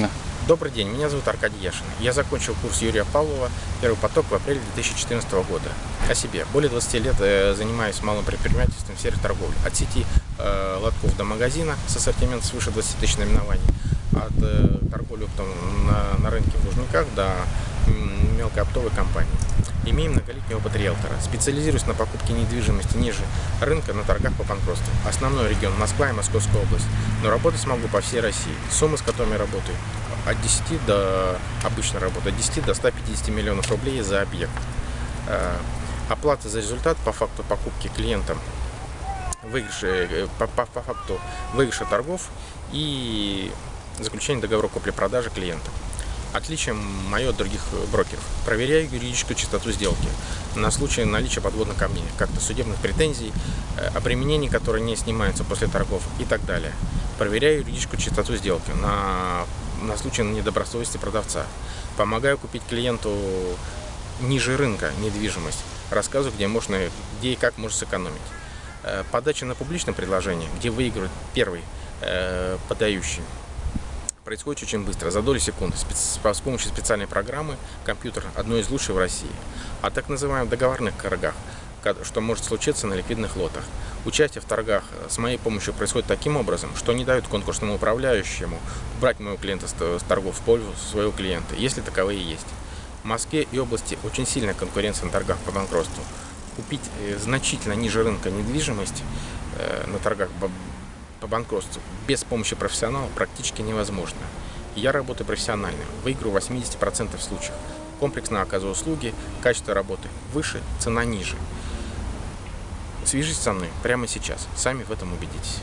Да. Добрый день, меня зовут Аркадий Яшин. Я закончил курс Юрия Павлова «Первый поток» в апреле 2014 года. О себе. Более 20 лет э, занимаюсь малым предпринимательством в сфере торговли. От сети э, лотков до магазина с ассортиментом свыше 20 тысяч наименований. От э, торговли на, на рынке в Лужниках до мелкой оптовой компании. Имею многолетний опыт риэлтора. Специализируюсь на покупке недвижимости ниже рынка на торгах по банкротству. Основной регион Москва и Московская область. Но работать смогу по всей России. Суммы, с которыми работаю, от 10 до, обычно работаю, от 10 до 150 миллионов рублей за объект. Э, оплата за результат по факту покупки клиентам выигрыша, э, по, по, по факту выигрыша торгов и заключение договора купли-продажи клиента. Отличие мое от других брокеров. Проверяю юридическую чистоту сделки на случай наличия подводных камней, как-то судебных претензий, э, обременений, которые не снимаются после торгов и так далее. Проверяю юридическую чистоту сделки на, на случай недобросовестности продавца. Помогаю купить клиенту ниже рынка недвижимость. Рассказываю, где можно, где и как можно сэкономить. Э, подача на публичное предложение, где выигрывает первый э, подающий происходит очень быстро, за доли секунды, с помощью специальной программы компьютер одной из лучших в России. А так называемых договорных торгах, что может случиться на ликвидных лотах. Участие в торгах э, с моей помощью происходит таким образом, что не дают конкурсному управляющему брать моего клиента с торгов в пользу своего клиента, если таковые есть. В Москве и области очень сильная конкуренция на торгах по банкротству. Купить э, значительно ниже рынка недвижимость э, на торгах по банкротству без помощи профессионала практически невозможно. Я работаю профессионально, выиграю 80% случаев. Комплексно оказываю услуги, качество работы выше, цена ниже. Свяжитесь со мной прямо сейчас, сами в этом убедитесь.